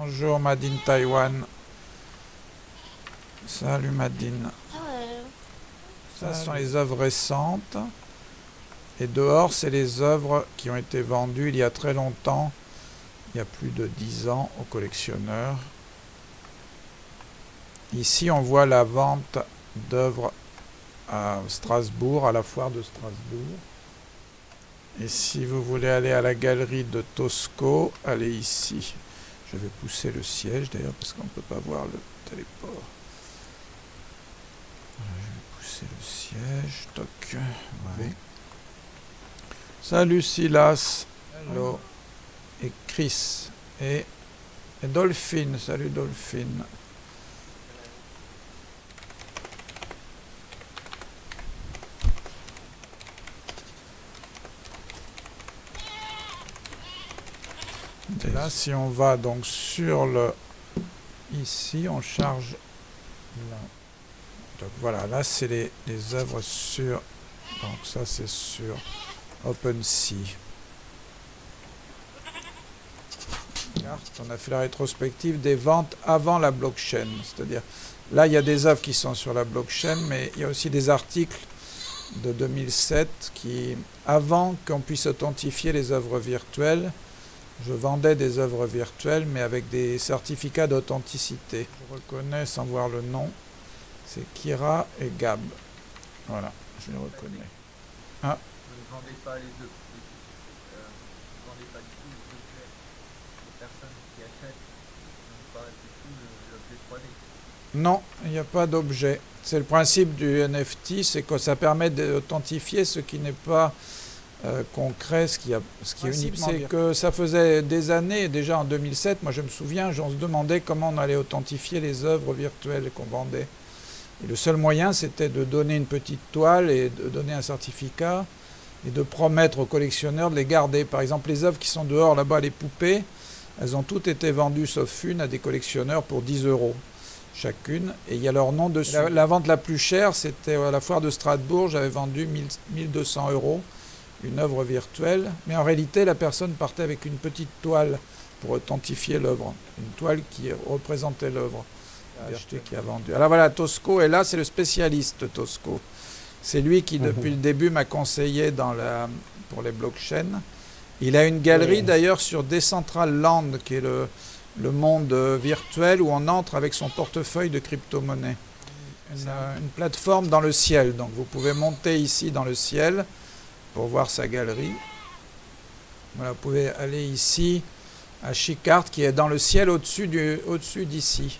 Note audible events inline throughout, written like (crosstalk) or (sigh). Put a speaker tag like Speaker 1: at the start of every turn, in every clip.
Speaker 1: Bonjour Madine Taïwan. Salut Madine. Ça ce sont les œuvres récentes. Et dehors, c'est les œuvres qui ont été vendues il y a très longtemps, il y a plus de 10 ans, aux collectionneurs. Ici, on voit la vente d'œuvres à Strasbourg, à la foire de Strasbourg. Et si vous voulez aller à la galerie de Tosco, allez ici. Je vais pousser le siège d'ailleurs parce qu'on ne peut pas voir le téléport. je vais pousser le siège. Toc. Salut Silas. Hello. Et Chris. Et, et Dolphine. Salut Dolphine. Si on va donc sur le... Ici, on charge... Là. Donc voilà, là, c'est les, les œuvres sur... Donc ça, c'est sur OpenSea. On a fait la rétrospective des ventes avant la blockchain. C'est-à-dire, là, il y a des œuvres qui sont sur la blockchain, mais il y a aussi des articles de 2007 qui, avant qu'on puisse authentifier les œuvres virtuelles, je vendais des œuvres virtuelles, mais avec des certificats d'authenticité. Je reconnais sans voir le nom. C'est Kira et Gab. Voilà, je les reconnais. Ah. Vous ne vendez pas les. Euh, vous ne vendez pas du tout les objets. Les personnes qui achètent n'ont pas du tout l'objet 3D. Non, il n'y a pas d'objet. C'est le principe du NFT, c'est que ça permet d'authentifier ce qui n'est pas euh, concret, ce qui, a, ce qui est unique, c'est que ça faisait des années, déjà en 2007, moi je me souviens, on se demandait comment on allait authentifier les œuvres virtuelles qu'on vendait. Et le seul moyen, c'était de donner une petite toile et de donner un certificat et de promettre aux collectionneurs de les garder. Par exemple, les œuvres qui sont dehors, là-bas, les poupées, elles ont toutes été vendues, sauf une, à des collectionneurs pour 10 euros chacune. Et il y a leur nom dessus. La, vente la plus chère, c'était à la foire de Strasbourg, j'avais vendu 1200 euros une œuvre virtuelle, mais en réalité la personne partait avec une petite toile pour authentifier l'œuvre, une toile qui représentait l'œuvre acheté qui a vendu. Alors voilà, Tosco est là, c'est le spécialiste Tosco. C'est lui qui mhm. depuis le début m'a conseillé dans la, pour les blockchains. Il a une galerie d'ailleurs sur Decentraland, qui est le, le monde virtuel où on entre avec son portefeuille de crypto-monnaie. Une, une, plateforme dans le ciel, donc vous pouvez monter ici dans le ciel, pour voir sa galerie. Voilà, vous pouvez aller ici à Chicard qui est dans le ciel au-dessus d'ici.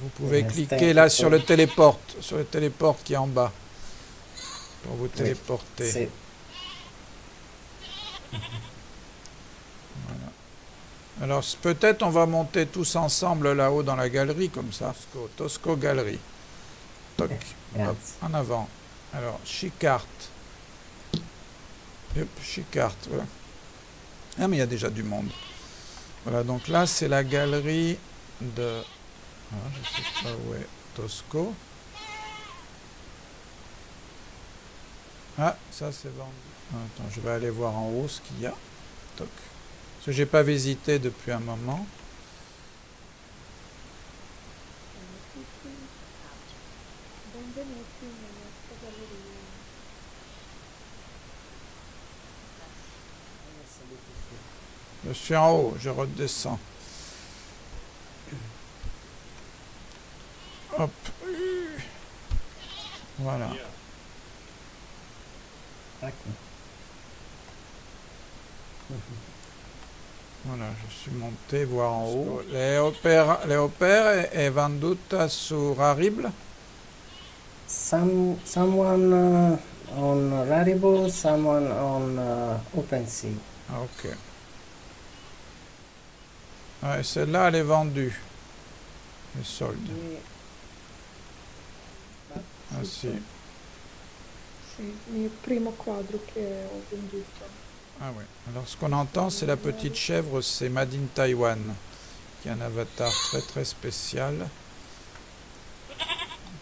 Speaker 1: Vous pouvez cliquer là sur le téléporte, sur le téléporte qui est en bas pour vous téléporter. Alors peut-être on va monter tous ensemble là-haut dans la galerie comme ça. Tosco, Tosco Galerie. Toc. en avant. Alors, Chicart. Hop, carte, voilà. Ah, mais il y a déjà du monde. Voilà, donc là, c'est la galerie de... Ah, je sais pas où est Tosco. Ah, ça, c'est vendu. Attends, je vais aller voir en haut ce qu'il y a. Toc. Parce que j'ai pas visité depuis un moment. Je suis en haut, je redescends. Hop. Voilà. Voilà, je suis monté voir en haut. Les opères, les opères est venduta sur Rarible
Speaker 2: Some, someone uh, on Rarible, someone on uh, OpenSea.
Speaker 1: Ok. Ouais, celle-là, elle est vendue. Le solde. Ah si.
Speaker 3: il primo quadro che ho venduto.
Speaker 1: Ah oui. Alors ce qu'on entend, c'est la petite chèvre, c'est Madine Taiwan, qui est un avatar très très spécial,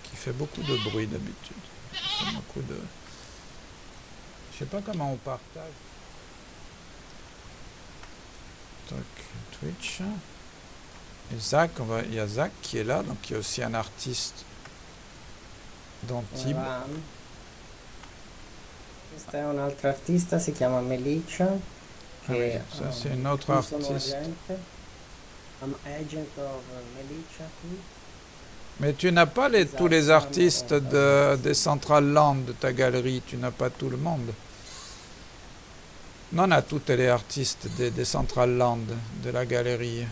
Speaker 1: qui fait beaucoup de bruit d'habitude. beaucoup de... Je sais pas comment on partage. Toc, Twitch. Et Zach, on va, il y a Zach qui est là, donc il y a aussi un artiste d'Antibes.
Speaker 2: Voilà. È un'altra artista, si chiama Melissa.
Speaker 1: Ah oui, ça c'est une autre artiste.
Speaker 2: I'm agent of qui?
Speaker 1: Mais tu n'as pas les, tous les artistes de, des Central Land de ta galerie, tu n'as pas tout le monde. Non, on a tous les artistes des, des Central Land de la galerie.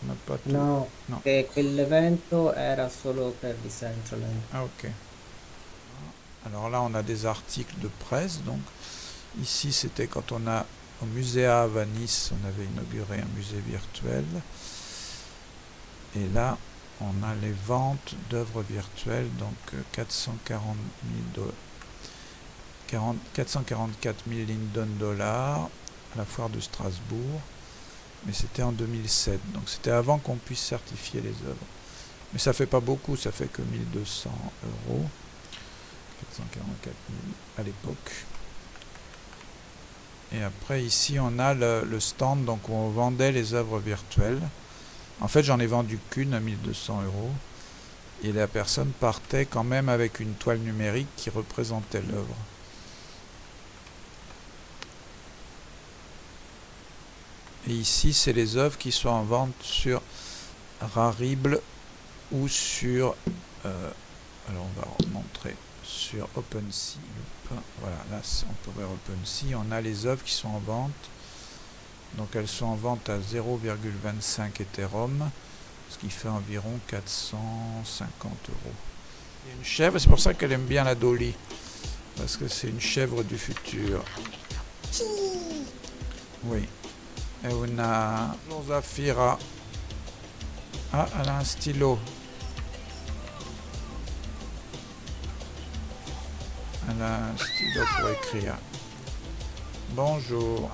Speaker 1: Tu n'as pas tout.
Speaker 2: No,
Speaker 1: No.
Speaker 2: che quell'evento era solo per Decentraland.
Speaker 1: Ah ok. Alors là, on a des articles de presse. Donc ici, c'était quand on a au Muséa à Nice, on avait inauguré un musée virtuel. Et là, on a les ventes d'œuvres virtuelles, donc euh, 440 000 do- 40 444 000 Linden dollars à la foire de Strasbourg. Mais c'était en 2007, donc c'était avant qu'on puisse certifier les œuvres. Mais ça fait pas beaucoup, ça fait que 1200 euros. 444 000 à l'époque. Et après ici on a le, le stand donc où on vendait les œuvres virtuelles. En fait j'en ai vendu qu'une à 1200 euros. Et la personne partait quand même avec une toile numérique qui représentait l'œuvre. Et ici c'est les œuvres qui sont en vente sur Rarible ou sur euh, alors on va montrer sur OpenSea voilà là on peut voir OpenSea on a les œuvres qui sont en vente. Donc elles sont en vente à 0,25 Ethereum ce qui fait environ 450 euros. Il y a une chèvre c'est pour ça qu'elle aime bien la Dolly parce que c'est une chèvre du futur. Oui Zafira ah elle a un stylo Elle a un stylo pour écrire. Bonjour.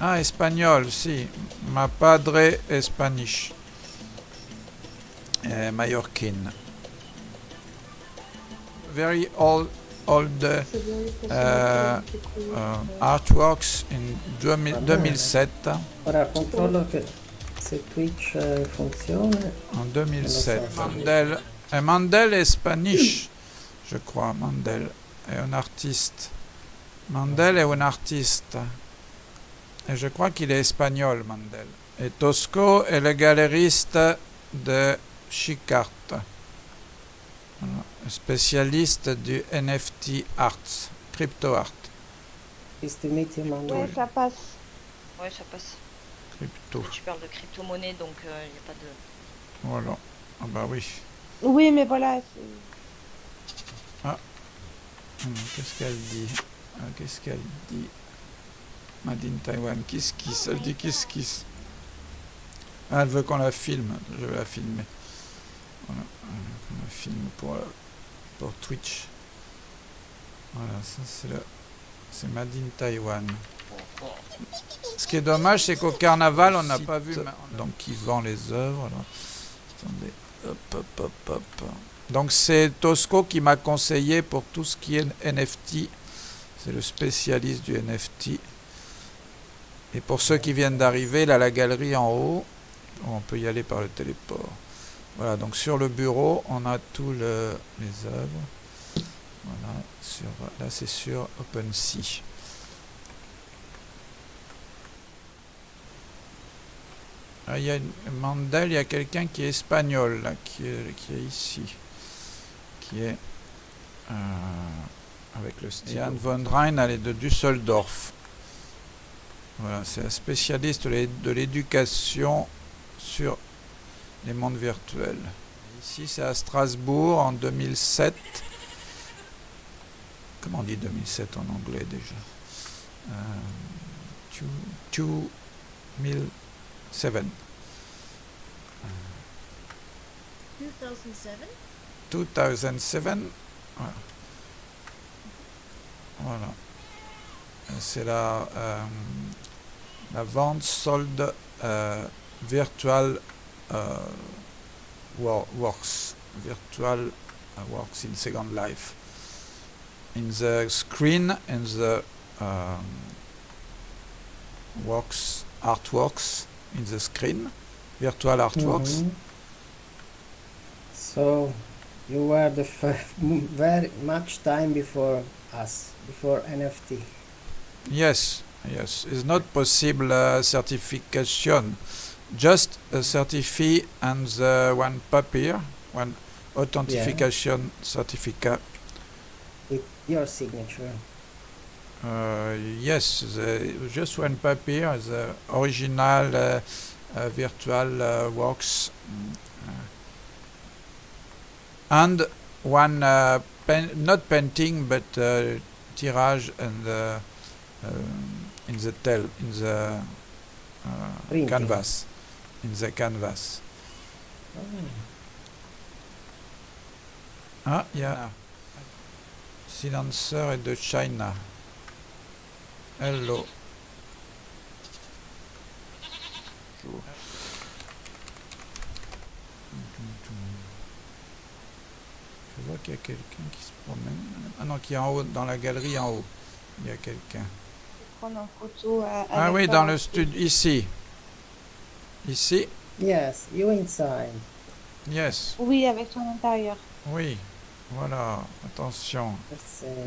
Speaker 1: Ah, espagnol, si. Ma padre est spanish. Eh, Mallorquine. Very old, uh, Eh,
Speaker 3: anche qui,
Speaker 1: uh,
Speaker 3: eh,
Speaker 1: artworks in 2000
Speaker 2: Va bene.
Speaker 1: 2007.
Speaker 2: Ora controllo che se Twitch eh.
Speaker 1: En 2007.
Speaker 2: so.
Speaker 1: Mandel. Et Mandel est spanish, je crois. Mandel est un artiste. Mandel est un artiste. Et je crois qu'il est espagnol, Mandel. Et Tosco est le galeriste de Chicart. Spécialiste du NFT art, crypto art.
Speaker 2: Nice to meet you, Manu.
Speaker 4: Ouais, ça passe.
Speaker 5: Ouais, ça passe.
Speaker 1: Crypto.
Speaker 5: Tu parles de crypto-monnaie, donc il n'y a pas de.
Speaker 1: Voilà. Ah bah oui.
Speaker 4: Oui, mais voilà. c'est-
Speaker 1: Hum, Qu'est-ce qu'elle dit? Ah, Qu'est-ce qu'elle dit? Made in Taiwan. Kiss Kiss. Elle dit? Kiss Kiss. Ah, elle veut qu'on la filme. Je vais la filmer. Voilà. Filme pour, euh, pour Twitch. Voilà, ça c'est le. C'est Made in Taiwan. Ce qui est dommage, c'est qu'au carnaval, on n'a pas vu. Donc, qui vend les œuvres. alors. Attendez. Hop, hop, hop, hop. Donc c'est Tosco qui m'a conseillé pour tout ce qui est NFT. C'est le spécialiste du NFT. Et pour ceux qui viennent d'arriver, là la galerie en haut, on peut y aller par le téléport. Voilà, donc sur le bureau, on a tous le- les œuvres. Voilà, sur, là c'est sur OpenSea. Ah, il y a une, Mandel, il y a quelqu'un qui est espagnol, là, qui est, qui est ici. Qui est euh, avec le Stian von Rhein, elle est de Düsseldorf. Voilà, c'est un spécialiste de l'éducation sur les mondes virtuels. Ici, c'est à Strasbourg en 2007. Comment on dit 2007 en anglais déjà? Euh, two- 2007.
Speaker 6: 2007?
Speaker 1: 2007. Voilà. Voilà. C'est la, euh, la vente solde euh, virtual wo- works. Virtual uh, works in Second Life. In the screen and the um, works, artworks in the screen, virtual artworks.
Speaker 2: Mhm. So you were the very much time before us, before NFT.
Speaker 1: Yes, yes. It's not possible uh, certification. Just a certificate and the one paper, one authentication certificate.
Speaker 2: With your signature.
Speaker 1: Uh, yes, the, just one paper, the original uh, uh, virtual uh, works. uh, and one, uh, pen, not painting, but tirage and um, in the tel, in the canvas, in the canvas. Ah, il y a Silencer et de China. Hello. Je vois qu'il y a quelqu'un qui se promène. Ah non, qui est en haut, dans la galerie en haut. Il y a quelqu'un.
Speaker 4: Prendre en photo.
Speaker 1: Ah oui, dans le studio, ici. Ici,
Speaker 2: Yes, you inside.
Speaker 1: yes.
Speaker 4: Oui, avec ton intérieur.
Speaker 1: Oui, voilà, attention.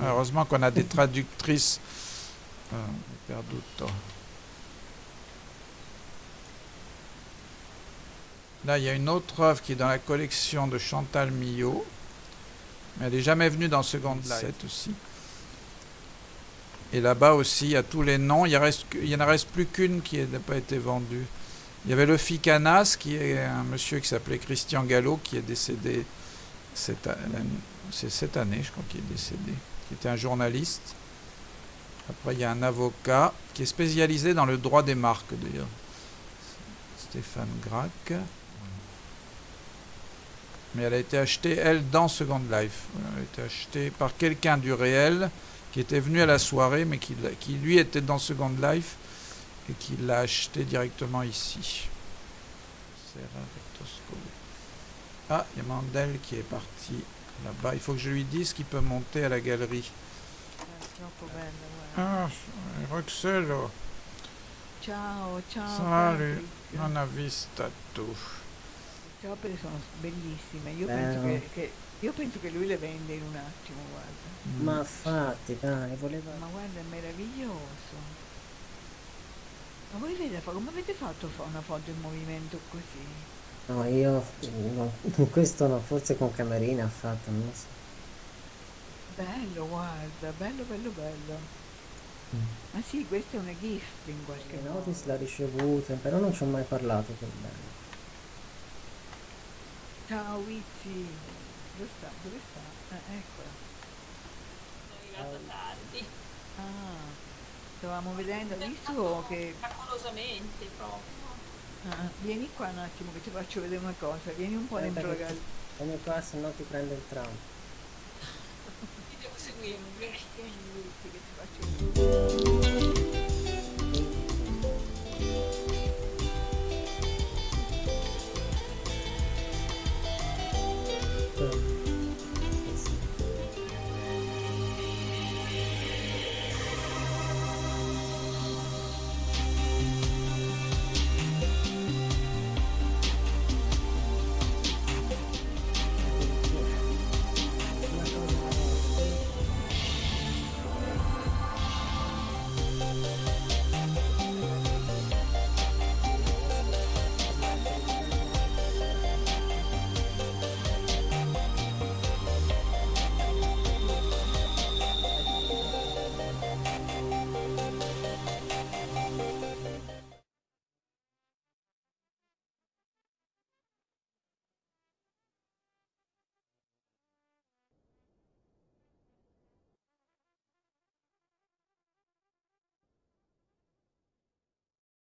Speaker 1: Ah, Heureusement qu'on a des traductrices. Euh, ho perduto. Là, il y a une autre œuvre qui est dans la collection de Chantal Millot. Mais elle n'est jamais venue dans Second Life aussi. Et là-bas aussi, il y a tous les noms. Il n'y en reste plus qu'une qui n'a pas été vendue. Il y avait le Ficanas, qui est un monsieur qui s'appelait Christian Gallo, qui est décédé cette, cette année, je crois qu'il est décédé, qui était un journaliste. Après, il y a un avocat qui est spécialisé dans le droit des marques, d'ailleurs. Stéphane Grac. Mais elle a été achetée, elle, dans Second Life. Elle a été achetée par quelqu'un du réel qui était venu à la soirée, mais qui lui était dans Second Life et qui l'a acheté directement ici. Ah, il y a Mandel qui est parti là-bas. Il faut que je lui dise qu'il peut monter à la galerie. Ah, Roxello,
Speaker 6: Ciao, ciao.
Speaker 1: Salut. Non ha visto tu.
Speaker 6: Opere sono bellissime. Io
Speaker 2: Bello.
Speaker 6: penso che, che- io penso che lui le vende in un attimo, guarda.
Speaker 2: Ma infatti, dai, voleva...
Speaker 6: Ma guarda, è meraviglioso. Ma voi fa- come avete fatto a fare una foto in movimento così?
Speaker 2: No, io... no, (laughs) questo no, forse con Camerina ha fatto, non lo so.
Speaker 6: Bello, guarda, bello, bello, bello.
Speaker 2: Mm.
Speaker 6: Ma sì, questa è una gift in qualche modo.
Speaker 2: notice l'ha ricevuta, però non ci ho mai parlato con lei.
Speaker 6: Ciao Wizzy. Dove sta? Dove sta? Eh, eccola.
Speaker 7: arrivata tardi,
Speaker 6: Ah, stavamo vedendo, hai visto che...
Speaker 7: miracolosamente proprio.
Speaker 6: Ah, vieni qua un attimo che ti faccio vedere una cosa, vieni un po'
Speaker 2: Aspetta
Speaker 6: dentro la galleria.
Speaker 2: Vieni qua se no ti prende il tram.
Speaker 7: Ti devo seguire.
Speaker 6: Vieni, che ti faccio vedere.